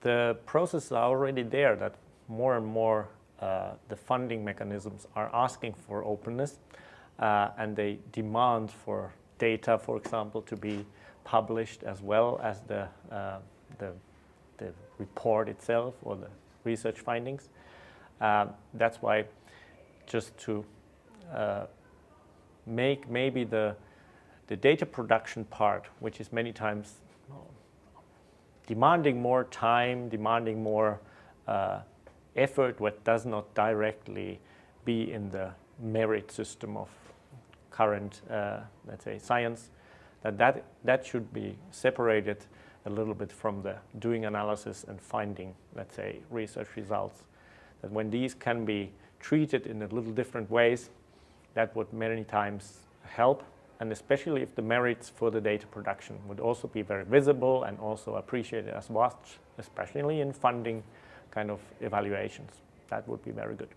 the processes are already there that more and more uh, the funding mechanisms are asking for openness uh, and they demand for data, for example, to be published as well as the, uh, the, the, report itself or the research findings. Uh, that's why just to uh, make maybe the, the data production part, which is many times demanding more time, demanding more uh, effort, what does not directly be in the merit system of current, uh, let's say, science, that, that that should be separated a little bit from the doing analysis and finding, let's say, research results. That when these can be treated in a little different ways, that would many times help, and especially if the merits for the data production would also be very visible and also appreciated as much, especially in funding kind of evaluations. That would be very good.